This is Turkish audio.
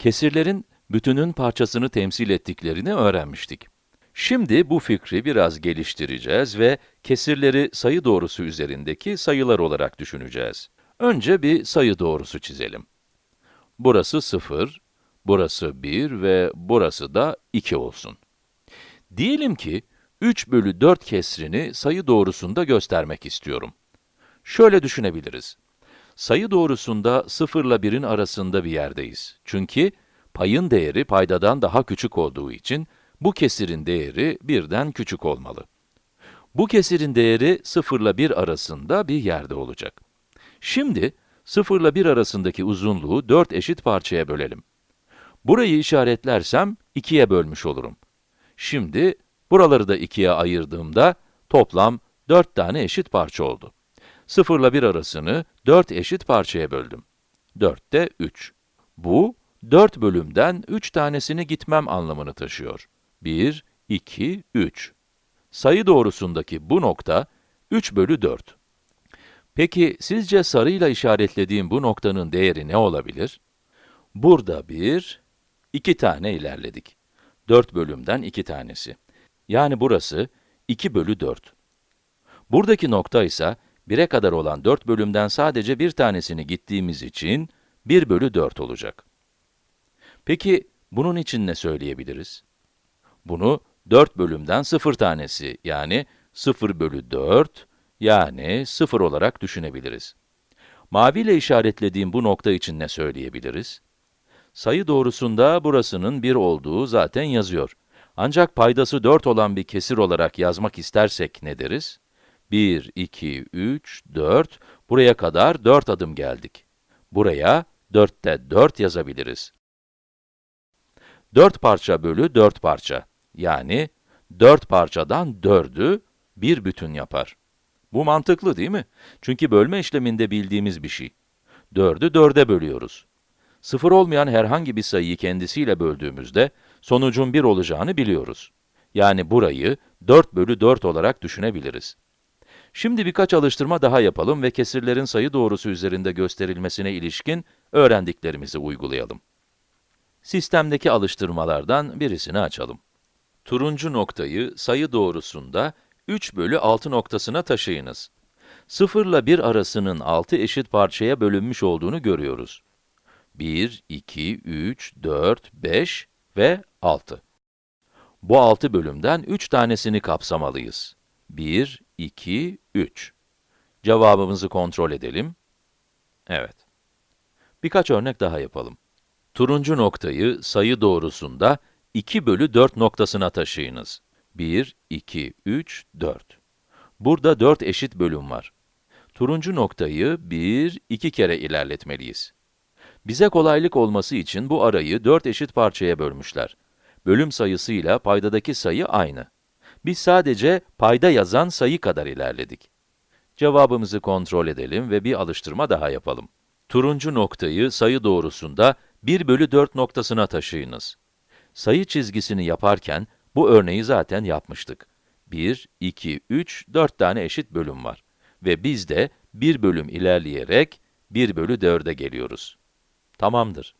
kesirlerin bütünün parçasını temsil ettiklerini öğrenmiştik. Şimdi bu fikri biraz geliştireceğiz ve kesirleri sayı doğrusu üzerindeki sayılar olarak düşüneceğiz. Önce bir sayı doğrusu çizelim. Burası 0, burası 1 ve burası da 2 olsun. Diyelim ki, 3 bölü 4 kesrini sayı doğrusunda göstermek istiyorum. Şöyle düşünebiliriz. Sayı doğrusunda 0 ile 1'in arasında bir yerdeyiz. Çünkü payın değeri paydadan daha küçük olduğu için, bu kesirin değeri 1'den küçük olmalı. Bu kesirin değeri 0 ile 1 arasında bir yerde olacak. Şimdi, 0 ile 1 arasındaki uzunluğu 4 eşit parçaya bölelim. Burayı işaretlersem 2'ye bölmüş olurum. Şimdi, buraları da 2'ye ayırdığımda toplam 4 tane eşit parça oldu. 0 ile 1 arasını 4 eşit parçaya böldüm. 4 de 3. Bu, 4 bölümden 3 tanesini gitmem anlamını taşıyor. 1, 2, 3. Sayı doğrusundaki bu nokta 3 bölü 4. Peki, sizce sarıyla işaretlediğim bu noktanın değeri ne olabilir? Burada bir, iki tane ilerledik. 4 bölümden 2 tanesi. Yani burası 2 bölü 4. Buradaki nokta ise 1'e kadar olan 4 bölümden sadece bir tanesini gittiğimiz için 1 bölü 4 olacak. Peki, bunun için ne söyleyebiliriz? Bunu 4 bölümden 0 tanesi, yani 0 bölü 4, yani 0 olarak düşünebiliriz. Mavi ile işaretlediğim bu nokta için ne söyleyebiliriz? Sayı doğrusunda burasının 1 olduğu zaten yazıyor. Ancak paydası 4 olan bir kesir olarak yazmak istersek ne deriz? 1, 2, 3, 4, buraya kadar 4 adım geldik. Buraya 4'te 4 yazabiliriz. 4 parça bölü 4 parça. Yani 4 parçadan 4'ü bir bütün yapar. Bu mantıklı değil mi? Çünkü bölme işleminde bildiğimiz bir şey. 4'ü 4'e bölüyoruz. Sıfır olmayan herhangi bir sayıyı kendisiyle böldüğümüzde, sonucun 1 olacağını biliyoruz. Yani burayı 4 bölü 4 olarak düşünebiliriz. Şimdi birkaç alıştırma daha yapalım ve kesirlerin sayı doğrusu üzerinde gösterilmesine ilişkin öğrendiklerimizi uygulayalım. Sistemdeki alıştırmalardan birisini açalım. Turuncu noktayı sayı doğrusunda 3 bölü 6 noktasına taşıyınız. 0 ile 1 arasının 6 eşit parçaya bölünmüş olduğunu görüyoruz. 1, 2, 3, 4, 5 ve 6. Bu 6 bölümden 3 tanesini kapsamalıyız. 1, 2, 3. Cevabımızı kontrol edelim. Evet. Birkaç örnek daha yapalım. Turuncu noktayı sayı doğrusunda 2 bölü 4 noktasına taşıyınız. 1, 2, 3, 4. Burada 4 eşit bölüm var. Turuncu noktayı 1, 2 kere ilerletmeliyiz. Bize kolaylık olması için bu arayı 4 eşit parçaya bölmüşler. Bölüm sayısıyla paydadaki sayı aynı. Biz sadece payda yazan sayı kadar ilerledik. Cevabımızı kontrol edelim ve bir alıştırma daha yapalım. Turuncu noktayı sayı doğrusunda 1 bölü 4 noktasına taşıyınız. Sayı çizgisini yaparken, bu örneği zaten yapmıştık. 1, 2, 3, 4 tane eşit bölüm var. Ve biz de 1 bölüm ilerleyerek 1 bölü 4'e geliyoruz. Tamamdır.